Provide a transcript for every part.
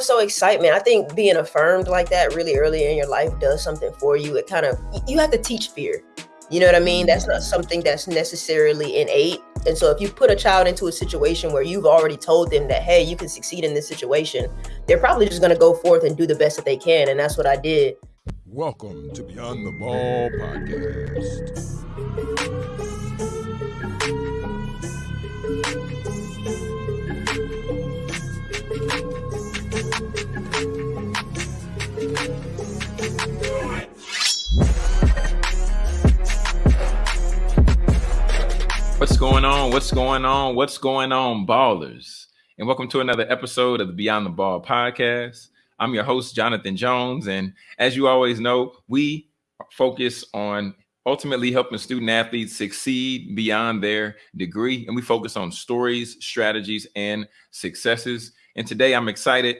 so excitement. I think being affirmed like that really early in your life does something for you. It kind of you have to teach fear. You know what I mean? That's not something that's necessarily innate. And so if you put a child into a situation where you've already told them that, hey, you can succeed in this situation, they're probably just going to go forth and do the best that they can. And that's what I did. Welcome to Beyond the Ball podcast. What's going on? What's going on? What's going on, ballers? And welcome to another episode of the Beyond the Ball podcast. I'm your host, Jonathan Jones. And as you always know, we focus on ultimately helping student athletes succeed beyond their degree. And we focus on stories, strategies, and successes. And today I'm excited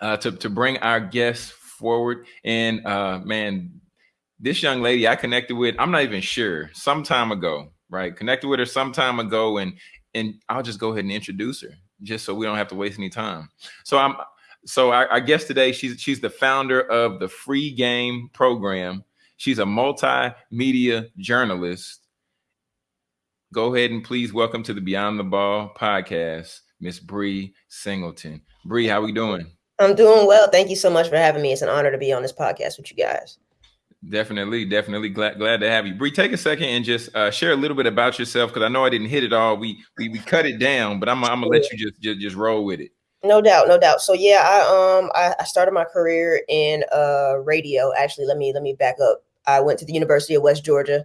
uh, to, to bring our guests forward. And uh, man, this young lady I connected with, I'm not even sure, some time ago right? Connected with her some time ago, and and I'll just go ahead and introduce her, just so we don't have to waste any time. So I'm so I, I guess today she's she's the founder of the Free Game program. She's a multimedia journalist. Go ahead and please welcome to the Beyond the Ball podcast, Miss Bree Singleton. Bree, how are we doing? I'm doing well. Thank you so much for having me. It's an honor to be on this podcast with you guys. Definitely, definitely glad glad to have you. Bree, take a second and just uh, share a little bit about yourself because I know I didn't hit it all. We we, we cut it down, but I'm I'm gonna let you just, just just roll with it. No doubt, no doubt. So yeah, I um I, I started my career in uh radio. Actually, let me let me back up. I went to the University of West Georgia,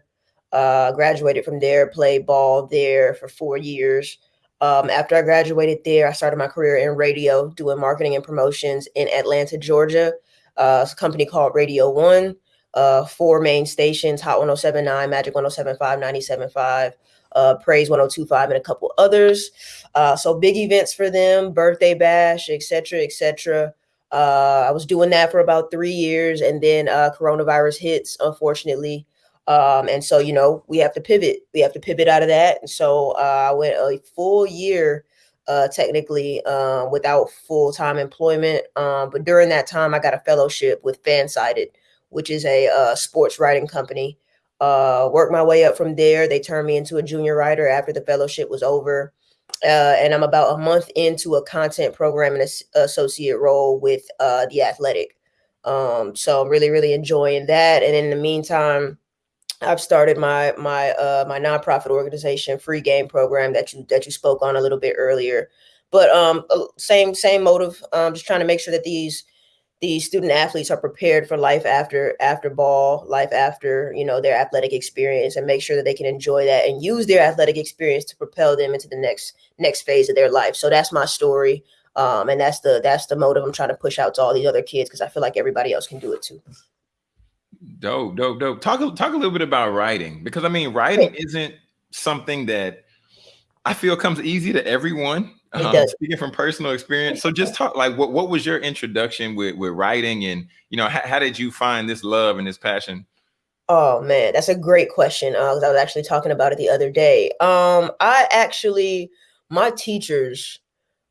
uh, graduated from there, played ball there for four years. Um, after I graduated there, I started my career in radio, doing marketing and promotions in Atlanta, Georgia. Uh, a company called Radio One uh, four main stations Hot 1079, Magic 1075, 975, uh, Praise 1025, and a couple others. Uh, so big events for them, birthday bash, etc., etc. Uh, I was doing that for about three years, and then uh, coronavirus hits, unfortunately. Um, and so, you know, we have to pivot. We have to pivot out of that. And so uh, I went a full year uh, technically um, without full time employment. Um, but during that time, I got a fellowship with Fansided, which is a uh, sports writing company. Uh, worked my way up from there. They turned me into a junior writer after the fellowship was over. Uh, and I'm about a month into a content program and associate role with uh, the Athletic. Um, so I'm really, really enjoying that. And in the meantime, I've started my my uh, my nonprofit organization, Free Game Program, that you that you spoke on a little bit earlier. But um, same same motive. Um, just trying to make sure that these the student athletes are prepared for life after after ball, life after you know their athletic experience, and make sure that they can enjoy that and use their athletic experience to propel them into the next next phase of their life. So that's my story, um, and that's the that's the motive I'm trying to push out to all these other kids because I feel like everybody else can do it too. Dope, dope, dope. Talk talk a little bit about writing because I mean, writing isn't something that I feel comes easy to everyone. Um, speaking from personal experience, so just talk like what what was your introduction with with writing, and you know how, how did you find this love and this passion? Oh man, that's a great question. Uh, I was actually talking about it the other day. Um, I actually my teachers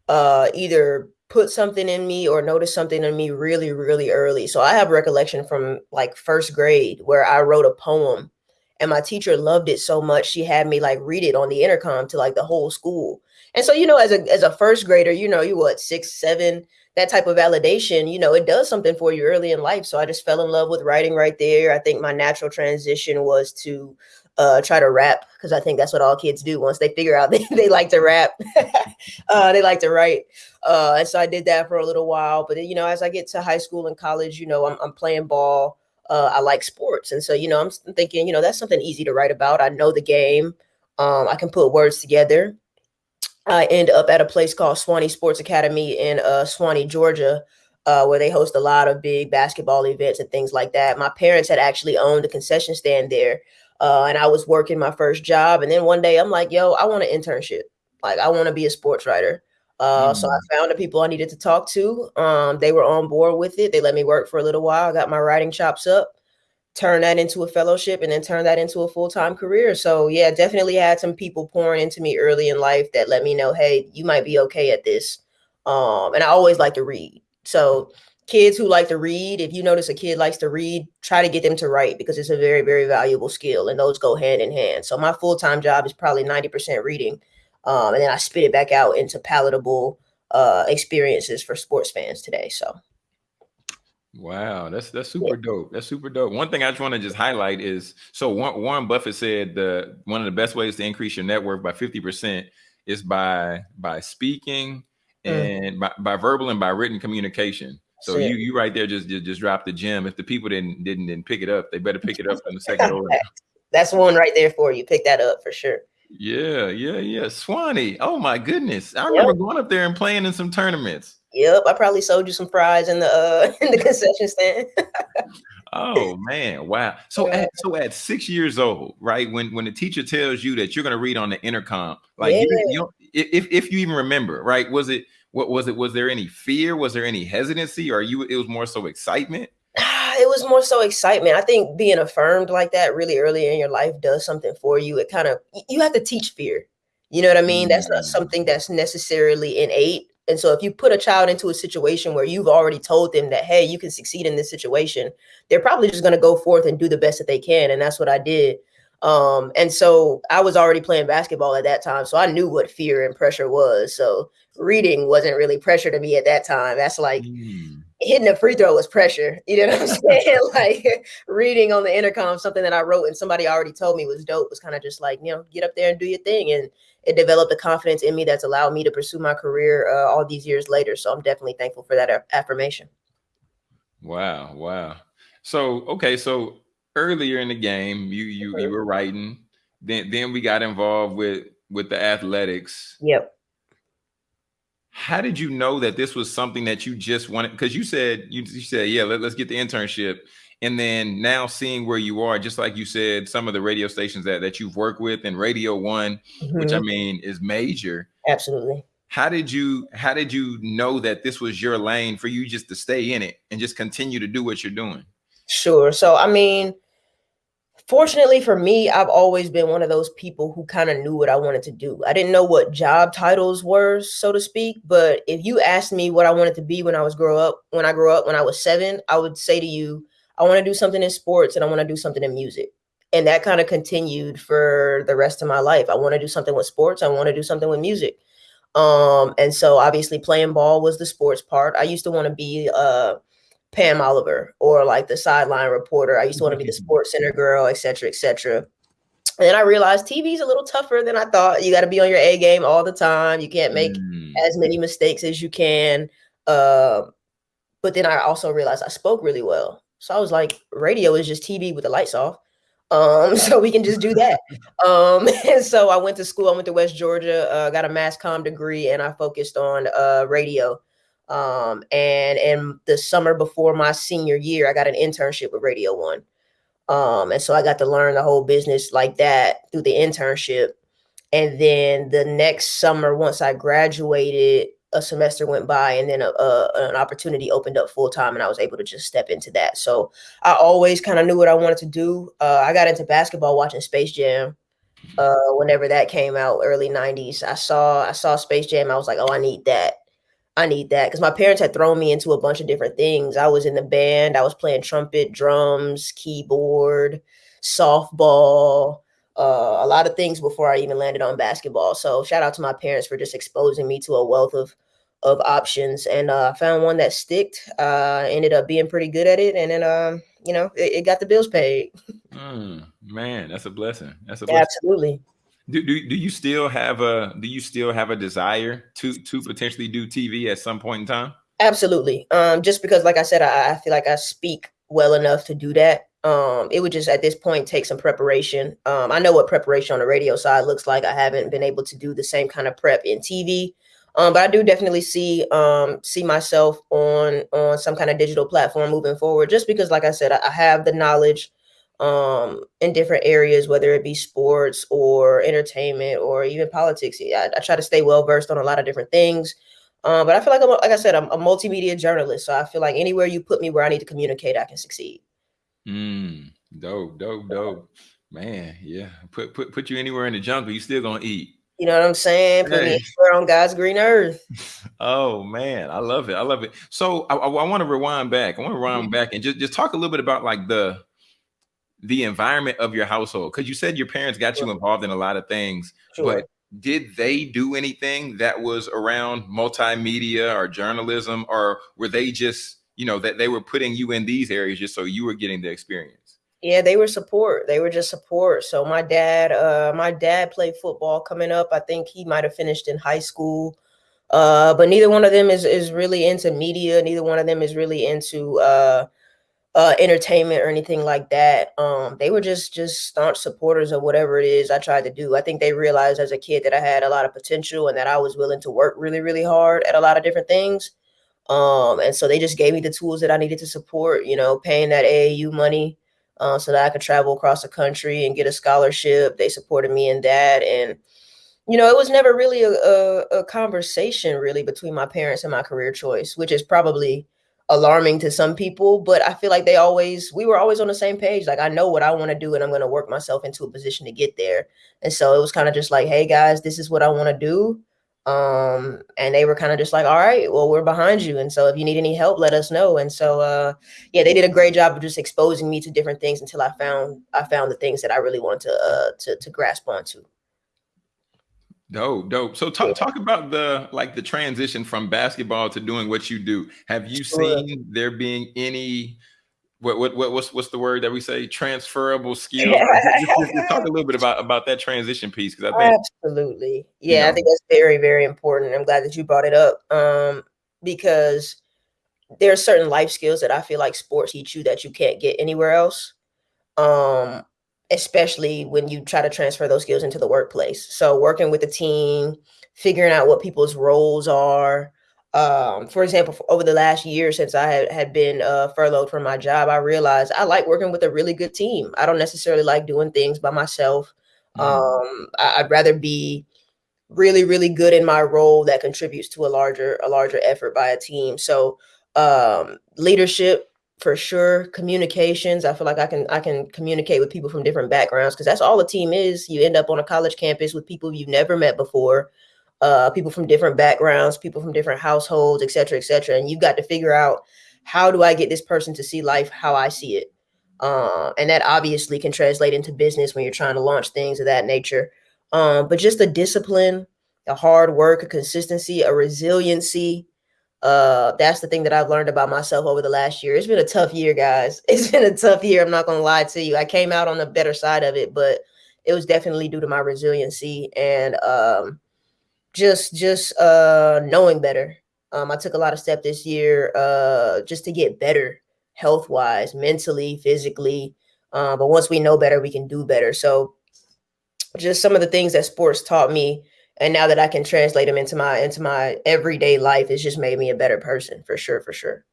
uh either put something in me or noticed something in me really really early. So I have recollection from like first grade where I wrote a poem and my teacher loved it so much she had me like read it on the intercom to like the whole school and so, you know, as a as a first grader, you know, you what six, seven, that type of validation, you know, it does something for you early in life. So I just fell in love with writing right there. I think my natural transition was to uh, try to rap because I think that's what all kids do once they figure out they, they like to rap. uh, they like to write. Uh, and so I did that for a little while. But, you know, as I get to high school and college, you know, I'm, I'm playing ball. Uh, I like sports. And so, you know, I'm thinking, you know, that's something easy to write about. I know the game. Um, I can put words together. I end up at a place called Suwanee Sports Academy in uh, Suwanee, Georgia, uh, where they host a lot of big basketball events and things like that. My parents had actually owned a concession stand there, uh, and I was working my first job. And then one day I'm like, yo, I want an internship. Like, I want to be a sports writer. Uh, mm. So I mm. found the people I needed to talk to. Um, they were on board with it. They let me work for a little while. I got my writing chops up turn that into a fellowship and then turn that into a full-time career. So yeah, definitely had some people pouring into me early in life that let me know, hey, you might be okay at this. Um, and I always like to read. So kids who like to read, if you notice a kid likes to read, try to get them to write because it's a very, very valuable skill and those go hand in hand. So my full-time job is probably 90% reading. Um, and then I spit it back out into palatable uh, experiences for sports fans today. So Wow, that's that's super dope. That's super dope. One thing I just want to just highlight is so Warren Buffett said the one of the best ways to increase your net worth by 50% is by by speaking mm. and by, by verbal and by written communication. So you you right there just, just just drop the gem. If the people didn't didn't didn't pick it up, they better pick it up in the second order. That's one right there for you. Pick that up for sure. Yeah, yeah, yeah. Suwanee. Oh my goodness. I remember going up there and playing in some tournaments. Yep, I probably sold you some fries in the uh in the concession stand. oh man, wow. So yeah. at so at six years old, right? When when the teacher tells you that you're gonna read on the intercom, like yeah. you, you if if you even remember, right? Was it what was it? Was there any fear? Was there any hesitancy, or you? It was more so excitement. It was more so excitement. I think being affirmed like that really early in your life does something for you. It kind of you have to teach fear. You know what I mean? Mm-hmm. That's not mm. something that's necessarily innate and so if you put a child into a situation where you've already told them that, hey, you can succeed in this situation, they're probably just going to go forth and do the best that they can. And that's what I did. Um, and so I was already playing basketball at that time. So I knew what fear and pressure was. So reading wasn't really pressure to me at that time. That's like mm. Hitting a free throw was pressure. You know what I'm saying? like reading on the intercom, something that I wrote and somebody already told me was dope was kind of just like, you know, get up there and do your thing. And it developed a confidence in me that's allowed me to pursue my career uh, all these years later. So I'm definitely thankful for that affirmation. Wow, wow. So okay, so earlier in the game, you you you were writing. Then then we got involved with with the athletics. Yep. How did you know that this was something that you just wanted? Because you said you, you said, yeah, let, let's get the internship and then now seeing where you are just like you said some of the radio stations that, that you've worked with and radio one mm-hmm. which i mm-hmm. mean is major absolutely how did you how did you know that this was your lane for you just to stay in it and just continue to do what you're doing sure so i mean fortunately for me i've always been one of those people who kind of knew what i wanted to do i didn't know what job titles were so to speak but if you asked me what i wanted to be when i was grow up when i grew up when i was seven i would say to you I want to do something in sports and I want to do something in music. And that kind of continued for the rest of my life. I want to do something with sports. I want to do something with music. Um, and so obviously playing ball was the sports part. I used to want to be uh Pam Oliver or like the sideline reporter. I used to want to be the mm-hmm. sports center girl, et cetera, et cetera. And then I realized TV is a little tougher than I thought. You got to be on your A game all the time. You can't make mm. as many mistakes as you can. Uh, but then I also realized I spoke really well. So I was like, radio is just TV with the lights off. Um, so we can just do that. Um, and so I went to school. I went to West Georgia, uh, got a mass comm degree, and I focused on uh, radio. Um, and in the summer before my senior year, I got an internship with Radio One. Um, and so I got to learn the whole business like that through the internship. And then the next summer, once I graduated, a semester went by and then a, a, an opportunity opened up full time and I was able to just step into that. So I always kind of knew what I wanted to do. Uh, I got into basketball watching Space Jam uh, whenever that came out, early 90s. I saw I saw Space Jam. I was like, oh, I need that. I need that because my parents had thrown me into a bunch of different things. I was in the band. I was playing trumpet, drums, keyboard, softball uh, a lot of things before I even landed on basketball. So shout out to my parents for just exposing me to a wealth of of options, and uh, found one that sticked. Uh, ended up being pretty good at it, and then um, you know it, it, got the bills paid. Mm, man, that's a blessing. That's a blessing. absolutely. Do, do, do you still have a do you still have a desire to to potentially do TV at some point in time? Absolutely. Um, just because, like I said, I, I feel like I speak well enough to do that. Um, it would just at this point take some preparation. Um, I know what preparation on the radio side looks like. I haven't been able to do the same kind of prep in TV. Um, but I do definitely see um, see myself on on some kind of digital platform moving forward, just because, like I said, I, I have the knowledge um, in different areas, whether it be sports or entertainment or even politics. I, I try to stay well versed on a lot of different things. Um, but I feel like I'm, like I said, I'm a multimedia journalist, so I feel like anywhere you put me where I need to communicate, I can succeed. Mm, dope, dope, dope. Man, yeah. Put put put you anywhere in the jungle, you still gonna eat. You know what I'm saying? Put me on God's green earth. Oh man, I love it. I love it. So I, I, I want to rewind back. I want to rewind mm-hmm. back and just, just talk a little bit about like the the environment of your household because you said your parents got you involved in a lot of things, sure. but did they do anything that was around multimedia or journalism, or were they just you know that they were putting you in these areas just so you were getting the experience? Yeah, they were support. They were just support. So my dad, uh, my dad played football coming up. I think he might have finished in high school. Uh, but neither one of them is is really into media. Neither one of them is really into uh uh, entertainment or anything like that. Um, they were just just staunch supporters of whatever it is I tried to do. I think they realized as a kid that I had a lot of potential and that I was willing to work really, really hard at a lot of different things. Um, and so they just gave me the tools that I needed to support, you know, paying that AAU money uh, so that I could travel across the country and get a scholarship. They supported me in that. And, you know, it was never really a, a, a conversation really between my parents and my career choice, which is probably alarming to some people, but I feel like they always we were always on the same page. Like I know what I want to do and I'm going to work myself into a position to get there. And so it was kind of just like, "Hey guys, this is what I want to do." Um and they were kind of just like, "All right, well, we're behind you and so if you need any help, let us know." And so uh yeah, they did a great job of just exposing me to different things until I found I found the things that I really wanted to uh to to grasp onto. Dope, dope. So talk talk about the like the transition from basketball to doing what you do. Have you seen there being any what what, what what's what's the word that we say transferable skills? just, just, just, talk a little bit about about that transition piece because I think absolutely, yeah, you know, I think that's very very important. I'm glad that you brought it up um, because there are certain life skills that I feel like sports teach you that you can't get anywhere else. Um, especially when you try to transfer those skills into the workplace. So working with a team, figuring out what people's roles are. Um, for example, for over the last year since I had, had been uh, furloughed from my job, I realized I like working with a really good team. I don't necessarily like doing things by myself. Mm. Um, I, I'd rather be really, really good in my role that contributes to a larger, a larger effort by a team. So um, leadership, for sure communications. I feel like i can i can communicate with people from different backgrounds because that's all a team is. You end up on a college campus with people you've never met before uh, people from different backgrounds people from different households etc cetera, etc cetera, and you've got to figure out how do i get this person to see life how i see it? Uh, and that obviously can translate into business when you're trying to launch things of that nature. Um, but just the discipline the hard work a consistency a resiliency uh that's the thing that i've learned about myself over the last year. It's been a tough year guys. It's been a tough year i'm not gonna lie to you. I came out on the better side of it but it was definitely due to my resiliency and um just just uh knowing better. Um i took a lot of steps this year uh just to get better health wise mentally physically uh, but once we know better we can do better. So just some of the things that sports taught me and now that I can translate them into my into my everyday life, it's just made me a better person for sure, for sure.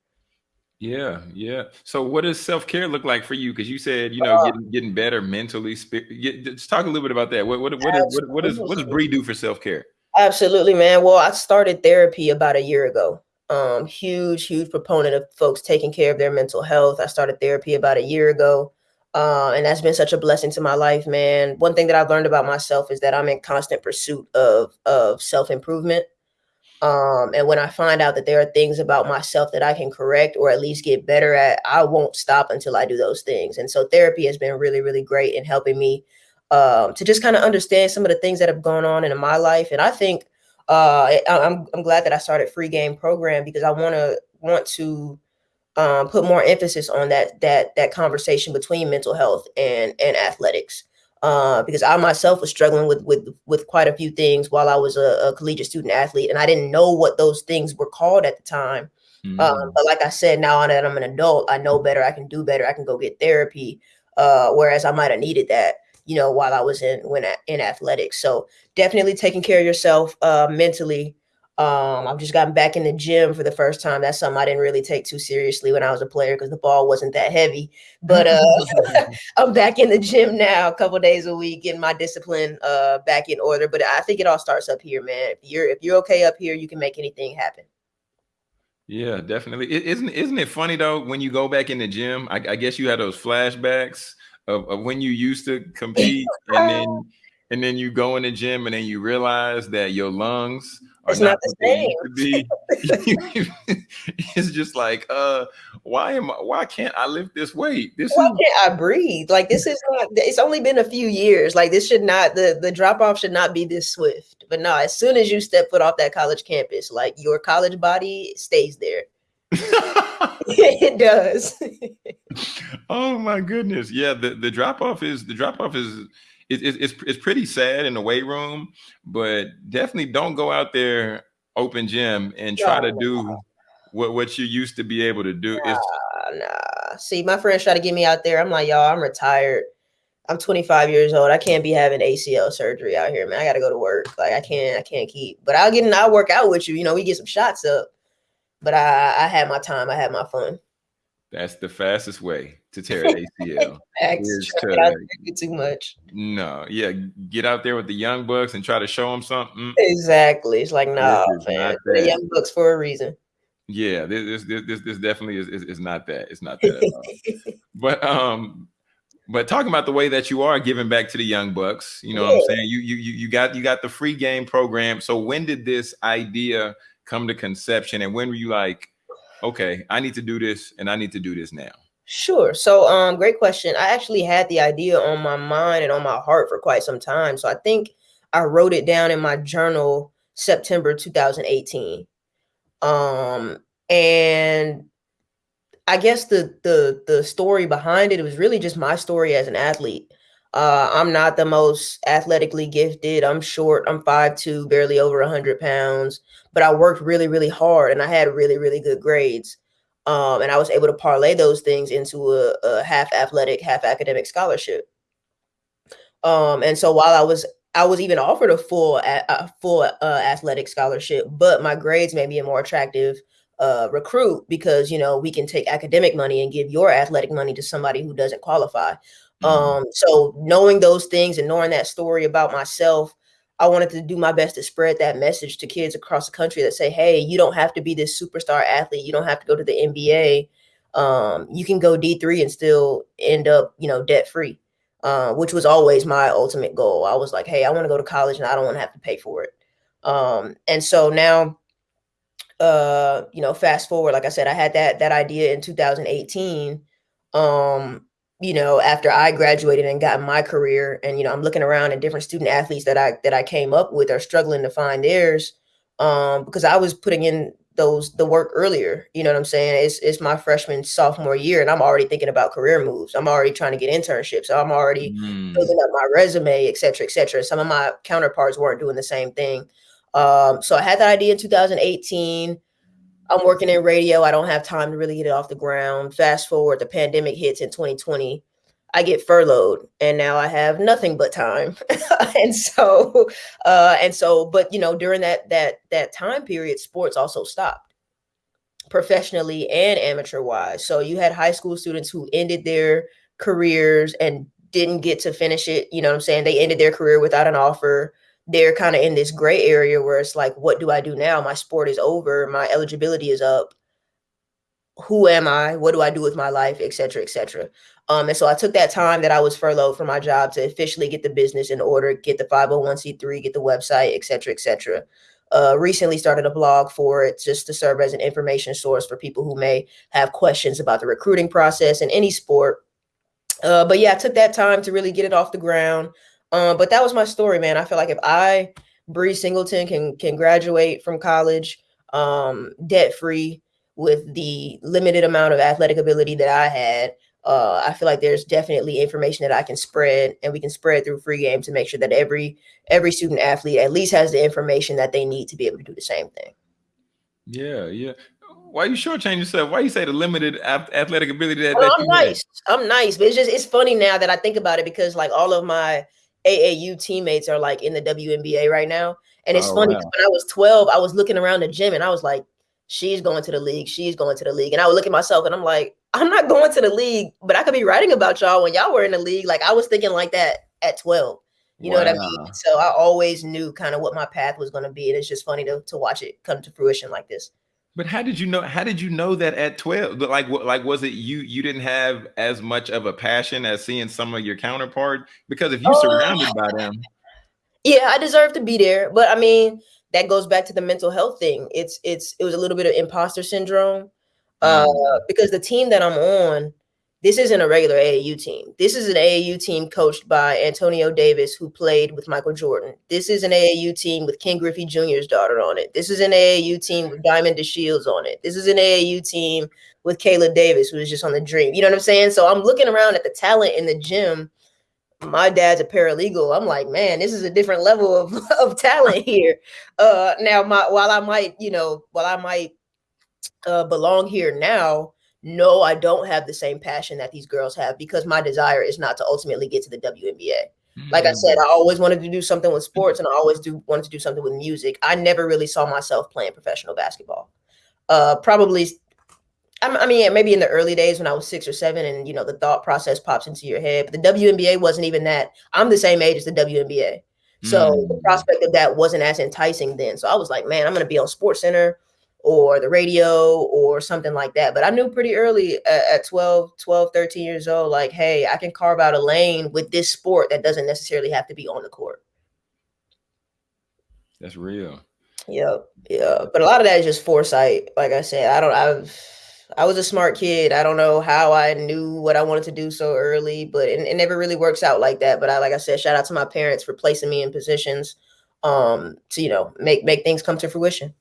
Yeah, yeah. So, what does self care look like for you? Because you said you know uh, getting getting better mentally. Get, just talk a little bit about that. What what what is, what, what, is, what does Bree do for self care? Absolutely, man. Well, I started therapy about a year ago. Um, huge, huge proponent of folks taking care of their mental health. I started therapy about a year ago. Uh, and that's been such a blessing to my life, man. One thing that I've learned about myself is that I'm in constant pursuit of of self improvement. Um, and when I find out that there are things about myself that I can correct or at least get better at, I won't stop until I do those things. And so therapy has been really, really great in helping me um, to just kind of understand some of the things that have gone on in my life. And I think uh, I'm I'm glad that I started free game program because I want to want to um, put more emphasis on that that that conversation between mental health and and athletics. Uh, because I myself was struggling with with with quite a few things while I was a, a collegiate student athlete, and I didn't know what those things were called at the time. Mm-hmm. Um, but like I said, now that I'm an adult, I know better. I can do better. I can go get therapy. Uh, whereas I might have needed that, you know, while I was in when in athletics. So definitely taking care of yourself uh, mentally um, I've just gotten back in the gym for the first time. That's something I didn't really take too seriously when I was a player because the ball wasn't that heavy. But uh, I'm back in the gym now, a couple days a week, getting my discipline uh, back in order. But I think it all starts up here, man. If you're if you're okay up here, you can make anything happen. Yeah, definitely. is isn't isn't it funny though when you go back in the gym? I, I guess you had those flashbacks of, of when you used to compete, and then and then you go in the gym and then you realize that your lungs are It's not not the what they used to be. it's just like, uh, why am I, why can't I lift this weight? This Why is can't I breathe? Like this is not. It's only been a few years. Like this should not. The the drop off should not be this swift. But no, as soon as you step foot off that college campus, like your college body stays there. it does. oh my goodness. Yeah, the, the drop off is the drop off is it, it, it's it's pretty sad in the weight room, but definitely don't go out there open gym and try to No. do what what you used to be able to do. Nah, nah. See, my friends try to get me out there. I'm like, y'all, I'm retired. I'm 25 years old. I can't be having ACL surgery out here, man. I gotta go to work. Like I can't, I can't keep. But I'll get in, I'll work out with you. You know, we get some shots up. But I I had my time, I had my fun. That's the fastest way to tear an ACL. Is to- not to get too much. no, yeah, get out there with the young bucks and try to show them something. Exactly. It's like, nah, man. not The young books for a reason. Yeah, this this this, this definitely is, is is not that. It's not that. At all. but um but talking about the way that you are giving back to the young bucks you know what i'm saying you you you you got you got the free game program so when did this idea come to conception and when were you like okay i need to do this and i need to do this now Sure. So, um, great question. I actually had the idea on my mind and on my heart for quite some time. So I think I wrote it down in my journal September 2018. Um, and I guess the the the story behind it, it was really just my story as an athlete. Uh, I'm not the most athletically gifted. I'm short. I'm 5'2", barely over 100 pounds. But I worked really, really hard, and I had really, really good grades. Um, and I was able to parlay those things into a, a half athletic, half academic scholarship. Um, and so while I was I was even offered a full a, full uh, athletic scholarship, but my grades made me a more attractive uh, recruit because you know we can take academic money and give your athletic money to somebody who doesn't qualify. Um, so knowing those things and knowing that story about myself, I wanted to do my best to spread that message to kids across the country that say, hey, you don't have to be this superstar athlete. You don't have to go to the NBA. Um, you can go D3 and still end up, you know, debt free, uh, which was always my ultimate goal. I was like, hey, I want to go to college and I don't want to have to pay for it. Um, and so now, uh, you know, fast forward, like I said, I had that that idea in 2018. Um, you know, after I graduated and got my career, and you know, I'm looking around at different student athletes that I that I came up with are struggling to find theirs, um, because I was putting in those the work earlier. You know what I'm saying? It's it's my freshman sophomore year, and I'm already thinking about career moves. I'm already trying to get internships. So I'm already Mm. building up my resume, et cetera, et cetera. Some of my counterparts weren't doing the same thing. Um, so I had that idea in 2018. I'm working in radio. I don't have time to really get it off the ground. Fast forward, the pandemic hits in 2020. I get furloughed and now I have nothing but time. and so uh and so but you know during that that that time period sports also stopped professionally and amateur wise. So you had high school students who ended their careers and didn't get to finish it, you know what I'm saying? They ended their career without an offer they're kind of in this gray area where it's like, what do I do now? My sport is over, my eligibility is up. Who am I? What do I do with my life, et cetera, et cetera. Um, and so I took that time that I was furloughed from my job to officially get the business in order, get the 501c3, get the website, et cetera, et cetera. Uh, recently started a blog for it just to serve as an information source for people who may have questions about the recruiting process in any sport. Uh, but yeah, I took that time to really get it off the ground. Um, but that was my story, man. I feel like if I, Bree Singleton, can can graduate from college um, debt free with the limited amount of athletic ability that I had, uh, I feel like there's definitely information that I can spread, and we can spread through free game to make sure that every every student athlete at least has the information that they need to be able to do the same thing. Yeah, yeah. Why you shortchange yourself? Why you say the limited athletic ability that, Oh, that I'm had? nice. I'm nice, but it's just it's funny now that I think about it because like all of my AAU teammates are like in the WNBA right now, and it's Oh, funny wow. when I was 12, I was looking around the gym and I was like, she's going to the league, she's going to the league, and I would look at myself and I'm like, I'm not going to the league, but I could be writing about y'all when y'all were in the league. Like I was thinking like that at 12. You know what I mean? So I always knew kind of what my path was going to be, and it's just funny to to watch it come to fruition like this. But how did you know? How did you know that at twelve? Like. Like, was it you? You didn't have as much of a passion as seeing some of your counterpart because if you Oh. surrounded by them, Yeah, I deserve to be there, but I mean that goes back to the mental health thing. It's it's it was a little bit of imposter syndrome uh, Mm. because the team that I'm on, this isn't a regular AAU team. This is an AAU team coached by Antonio Davis, who played with Michael Jordan. This is an AAU team with Ken Griffey Jr.'s daughter on it. This is an AAU team with Diamond DeShields on it. This is an AAU team with Kaela Davis, who was just on the Dream. You know what I'm saying? So I'm looking around at the talent in the gym. My dad's a paralegal. I'm like, man, this is a different level of, of talent here. Uh, now, my while I might, you know, while I might uh, belong here now, no, I don't have the same passion that these girls have because my desire is not to ultimately get to the WNBA. Like I said, Mm. I always wanted to do something with sports and I always do wanted to do something with music. I never really saw myself playing professional basketball. Uh, probably, I mean, yeah, maybe in the early days when I was six or seven, and you know the thought process pops into your head. But the WNBA wasn't even that. I'm the same age as the WNBA, so the Mm. prospect of that wasn't as enticing then. So I was like, man, I'm going to be on Sports Center or the radio or something like that. But I knew pretty early at, at 12, 12, 13 years old, like, hey, I can carve out a lane with this sport that doesn't necessarily have to be on the court. That's real. Yeah, Yeah. But a lot of that is just foresight. Like I said, I don't I've I was a smart kid. I don't know how I knew what I wanted to do so early, but it, it never really works out like that. But I like I said, shout out to my parents for placing me in positions um to, you know, make make things come to fruition.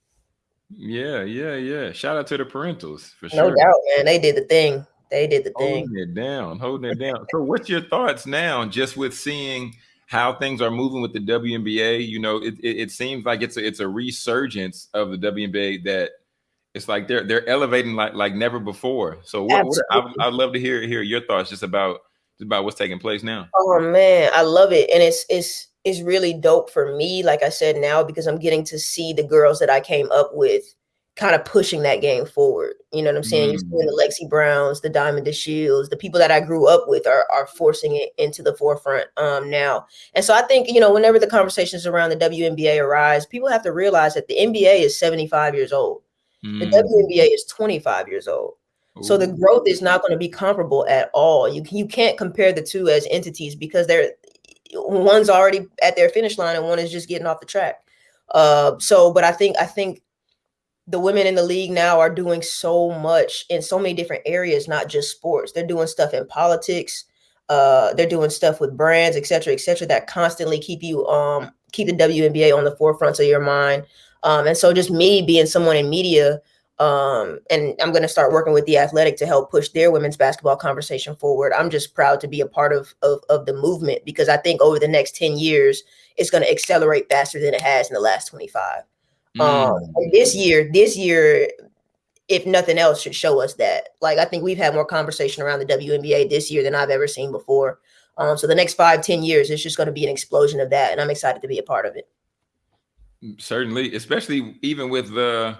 Yeah, yeah, yeah. Shout out to the parentals for No sure. No doubt, man. They did the thing. They did the thing. Holding it down, holding it down. So, what's your thoughts now, just with seeing how things are moving with the WNBA? You know, it, it, it seems like it's a, it's a resurgence of the WNBA that it's like they're they're elevating like like never before. So, what, what I, I'd love to hear hear your thoughts just about just about what's taking place now. Oh man, I love it. And it's it's it's really dope for me, like I said now, because I'm getting to see the girls that I came up with kind of pushing that game forward. You know what I'm saying? You're seeing the Lexie Browns, the Diamond the DeShields, the people that I grew up with are are forcing it into the forefront um now. And so I think, you know, whenever the conversations around the WNBA arise, people have to realize that the NBA is 75 years old. The Mm. WNBA is 25 years old. So the growth is not going to be comparable at all. You you can't compare the two as entities because they're one's already at their finish line and one is just getting off the track. Uh, so, but I think I think the women in the league now are doing so much in so many different areas, not just sports. They're doing stuff in politics. Uh, they're doing stuff with brands, et cetera, et cetera, that constantly keep you um keep the WNBA on the forefront of your mind. Um, and so just me being someone in media, um, and I'm going to start working with the athletic to help push their women's basketball conversation forward. I'm just proud to be a part of, of, of the movement because I think over the next 10 years, it's going to accelerate faster than it has in the last 25. Um, Mm. and this year, this year, if nothing else, should show us that. Like I think we've had more conversation around the WNBA this year than I've ever seen before. Um, so the next five, 10 years, it's just going to be an explosion of that, and I'm excited to be a part of it. Certainly, especially even with the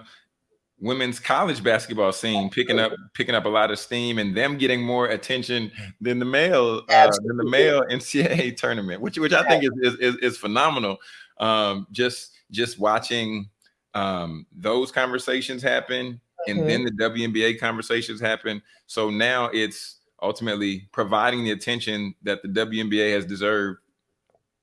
women's college basketball scene picking up picking up a lot of steam and them getting more attention than the male uh, than the male NCAA tournament, which which I think is is, is, is phenomenal. Um, just just watching um, those conversations happen, and Mhm. then the WNBA conversations happen. So now it's ultimately providing the attention that the WNBA has deserved.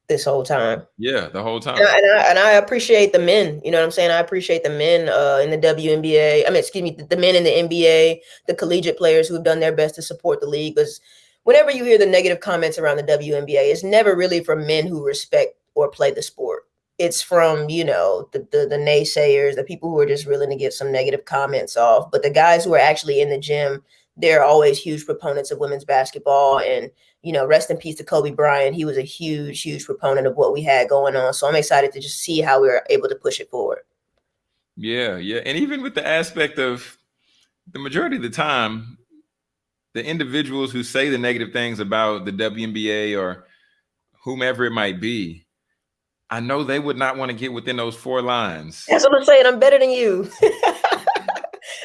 This whole time. Yeah, the whole time. And I, and, I, and I appreciate the men. You know what I'm saying? I appreciate the men uh, in the WNBA. I mean, excuse me, the, the men in the NBA, the collegiate players who have done their best to support the league. Because whenever you hear the negative comments around the WNBA, it's never really from men who respect or play the sport. It's from you know the, the the naysayers, the people who are just willing to get some negative comments off. But the guys who are actually in the gym, they're always huge proponents of women's basketball and you know, rest in peace to Kobe Bryant. He was a huge, huge proponent of what we had going on. So I'm excited to just see how we are able to push it forward. Yeah, yeah. And even with the aspect of the majority of the time, the individuals who say the negative things about the WNBA or whomever it might be, I know they would not want to get within those four lines. That's what I'm saying. I'm better than you.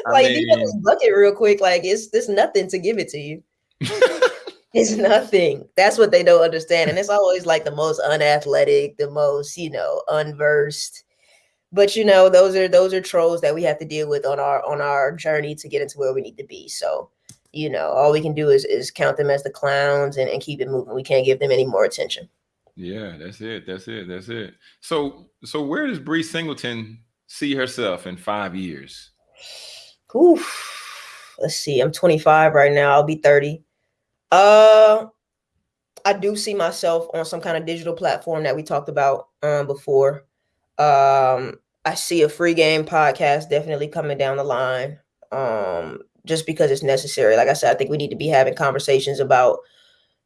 Like, you got this mean- bucket real quick. Like, it's there's nothing to give it to you. It's nothing. That's what they don't understand. And it's always like the most unathletic, the most, you know, unversed. But you know, those are those are trolls that we have to deal with on our on our journey to get into where we need to be. So, you know, all we can do is is count them as the clowns and, and keep it moving. We can't give them any more attention. Yeah, that's it. That's it. That's it. So, so where does Bree Singleton see herself in five years? Oof. Let's see. I'm 25 right now. I'll be 30. Uh, I do see myself on some kind of digital platform that we talked about um, before. Um, I see a free game podcast definitely coming down the line. Um, just because it's necessary. Like I said, I think we need to be having conversations about,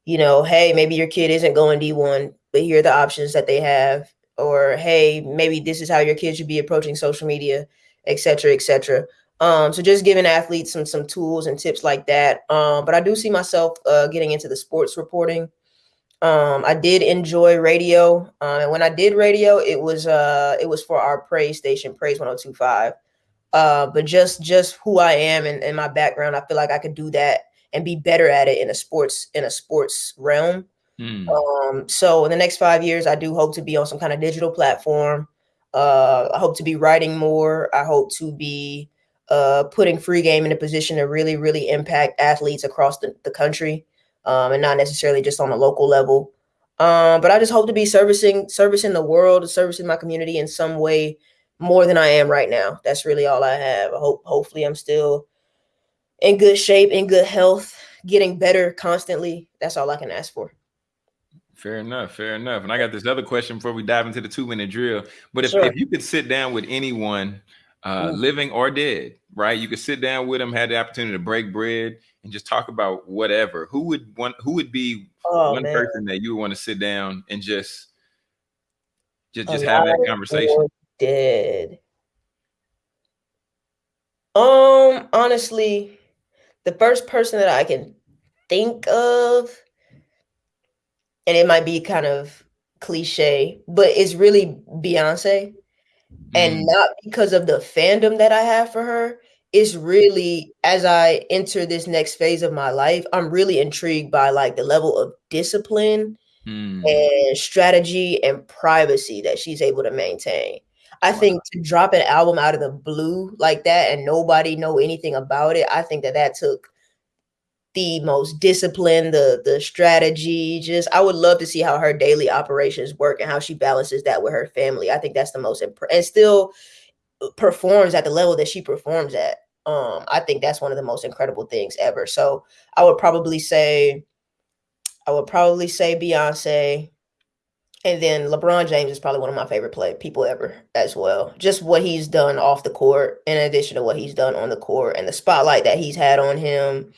you know, hey, maybe your kid isn't going D1, but here are the options that they have. Or hey, maybe this is how your kid should be approaching social media, et cetera, et cetera. Um, so just giving athletes some some tools and tips like that. Um, but I do see myself uh, getting into the sports reporting. Um, I did enjoy radio, um, and when I did radio, it was uh, it was for our praise station, Praise 1025. Uh, but just just who I am and, and my background, I feel like I could do that and be better at it in a sports in a sports realm. Hmm. Um, so in the next five years, I do hope to be on some kind of digital platform. Uh, I hope to be writing more. I hope to be uh, putting free game in a position to really, really impact athletes across the, the country um, and not necessarily just on a local level. Um, but I just hope to be servicing servicing the world, servicing my community in some way more than I am right now. That's really all I have. I hope hopefully I'm still in good shape, in good health, getting better constantly. That's all I can ask for. Fair enough. Fair enough. And I got this other question before we dive into the two minute drill. But if, Sure. if you could sit down with anyone, uh, living or dead, right? You could sit down with them, had the opportunity to break bread and just talk about whatever. Who would want? Who would be Oh one man. person that you would want to sit down and just just just have that conversation? Dead. Um, honestly, the first person that I can think of, and it might be kind of cliche, but it's really Beyonce. And Mm, not because of the fandom that I have for her. It's really as I enter this next phase of my life, I'm really intrigued by like the level of discipline mm, and strategy and privacy that she's able to maintain. I Wow. think to drop an album out of the blue like that and nobody know anything about it, I think that that took the most discipline, the the strategy. Just I would love to see how her daily operations work and how she balances that with her family. I think that's the most imp- and still uh, performs at the level that she performs at. Um, I think that's one of the most incredible things ever. So I would probably say I would probably say Beyonce. And then LeBron James is probably one of my favorite play people ever as well. Just what he's done off the court, in addition to what he's done on the court, and the spotlight that he's had on him,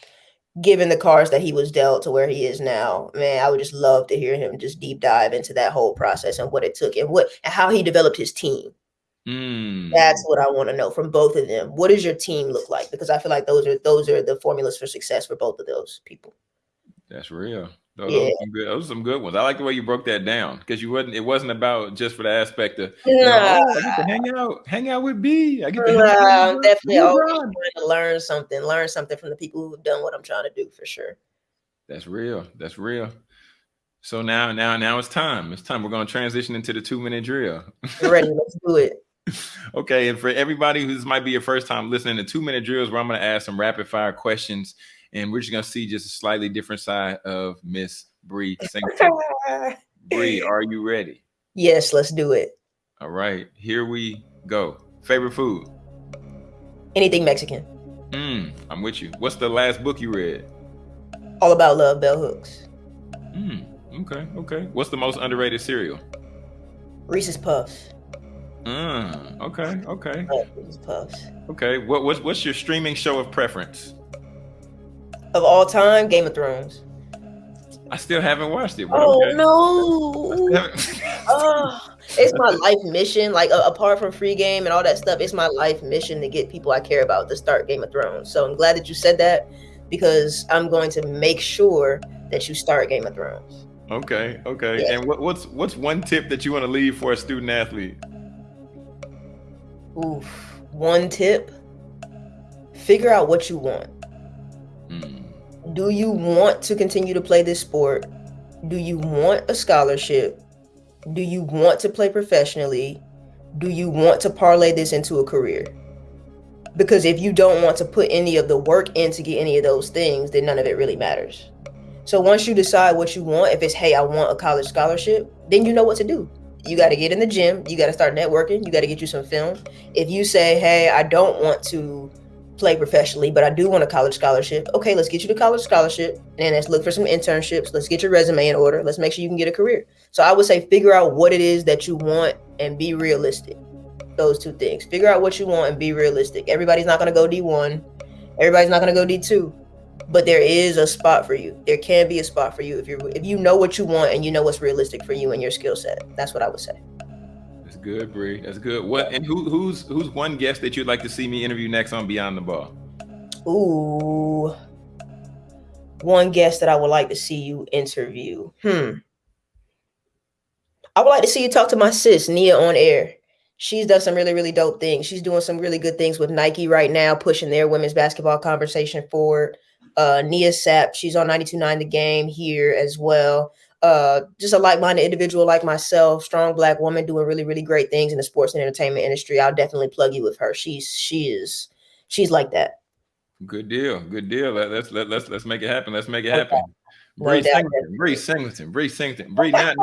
given the cards that he was dealt to where he is now. Man, I would just love to hear him just deep dive into that whole process and what it took and what and how he developed his team. mm. That's what I want to know from both of them. What does your team look like? Because I feel like those are those are the formulas for success for both of those people. That's real. Those, Yeah. those, are some good, those are some good ones. I like the way you broke that down because you wasn't. It wasn't about just for the aspect of you know, oh, I get to hang out, hang out with B. I get to Nah, I'm definitely always trying to learn something, learn something from the people who've done what I'm trying to do for sure. That's real. That's real. So now, now, now it's time. It's time. We're going to transition into the two minute drill. You ready? Let's do it. okay, and for everybody who's might be your first time listening to two minute drills, where I'm going to ask some rapid fire questions, and we're just going to see just a slightly different side of Miss Bree Singleton. Bree, are you ready? yes, let's do it. All right, here we go. Favorite food? Anything Mexican. Mm, I'm with you. What's the last book you read? All about love, bell hooks. Mm, okay, okay. What's the most underrated cereal? Reese's Puffs. Mm, okay, okay, Reese's Puffs. okay. What, what's what's your streaming show of preference? Of all time, Game of Thrones. I still haven't watched it. Oh okay. no. Oh, it's my life mission. Like a- apart from free game and all that stuff, it's my life mission to get people I care about to start Game of Thrones. So I'm glad that you said that because I'm going to make sure that you start Game of Thrones. okay, okay. Yeah. And what, what's what's one tip that you want to leave for a student athlete? Oof. One tip: figure out what you want. Mm, Do you want to continue to play this sport? Do you want a scholarship? Do you want to play professionally? Do you want to parlay this into a career? Because if you don't want to put any of the work in to get any of those things, then none of it really matters. So once you decide what you want, if it's hey, I want a college scholarship, then you know what to do. You got to get in the gym. You got to start networking. You got to get you some film. If you say, hey, I don't want to play professionally, but I do want a college scholarship. Okay, let's get you the college scholarship and let's look for some internships. Let's get your resume in order. Let's make sure you can get a career. So I would say figure out what it is that you want and be realistic. Those two things. Figure out what you want and be realistic. Everybody's not going to go D1. Everybody's not going to go D2. But there is a spot for you. There can be a spot for you if you if you know what you want and you know what's realistic for you and your skill set. That's what I would say good, Bree. That's good. What and who who's who's one guest that you'd like to see me interview next on Beyond the Ball? Ooh, one guest that I would like to see you interview. Hmm. I would like to see you talk to my sis Nia on air. She's done some really really dope things. She's doing some really good things with Nike right now, pushing their women's basketball conversation forward. Uh, Nia Sapp, she's on 92.9 The Game here as well uh, just a like-minded individual like myself, strong black woman doing really, really great things in the sports and entertainment industry. I'll definitely plug you with her. She's she is she's like that. Good deal. Good deal. Let's let, let's let's make it happen. Let's make it happen. Bree Singleton, Bree Singleton, Bree Singleton, Bree. Now,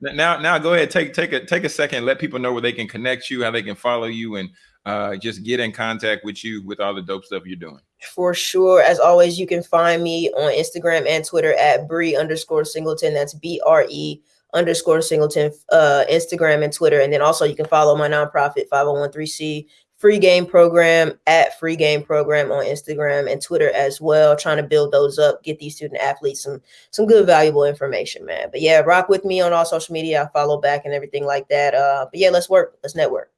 now, now, now, go ahead. Take take a take a second. Let people know where they can connect you, how they can follow you, and uh, just get in contact with you with all the dope stuff you're doing. For sure. As always, you can find me on Instagram and Twitter at Bree underscore Singleton. That's B R E underscore Singleton, uh, Instagram and Twitter. And then also you can follow my nonprofit 5013C free game program at free game program on Instagram and Twitter as well. Trying to build those up, get these student athletes some some good valuable information, man. But yeah, rock with me on all social media. I follow back and everything like that. Uh, but yeah, let's work. Let's network.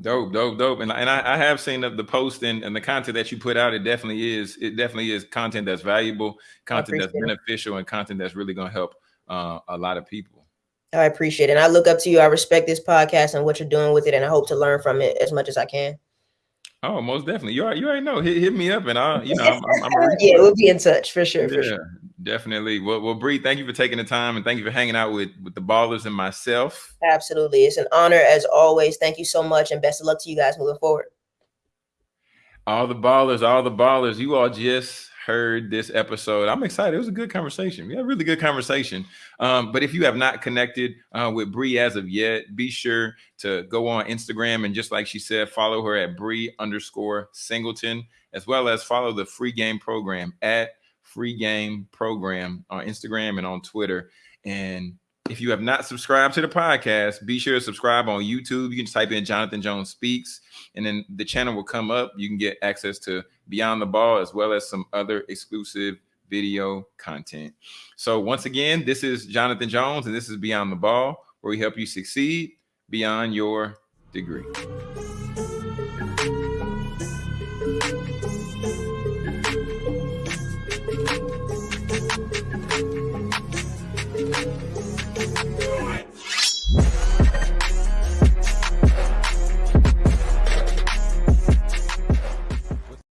Dope, dope, dope. And, and I, I have seen the, the post and, and the content that you put out. It definitely is. It definitely is content that's valuable, content that's beneficial, and content that's really going to help uh, a lot of people. I appreciate it. And I look up to you. I respect this podcast and what you're doing with it, and I hope to learn from it as much as I can. Oh, most definitely. You already, you already know. Hit, hit me up, and I'll, you know, I'm, I'm, I'm yeah, we'll be in touch for sure. For yeah, sure. definitely. Well, well, Bree, thank you for taking the time, and thank you for hanging out with with the ballers and myself. Absolutely, it's an honor as always. Thank you so much, and best of luck to you guys moving forward. All the ballers, all the ballers. You all just heard this episode. I'm excited. It was a good conversation. We had a really good conversation. Um, but if you have not connected uh, with Bree as of yet, be sure to go on Instagram and just like she said, follow her at Bree underscore Singleton, as well as follow the free game program at free game program on Instagram and on Twitter. And if you have not subscribed to the podcast, be sure to subscribe on YouTube. You can just type in Jonathan Jones Speaks, and then the channel will come up. You can get access to Beyond the Ball as well as some other exclusive video content. So, once again, this is Jonathan Jones, and this is Beyond the Ball, where we help you succeed beyond your degree.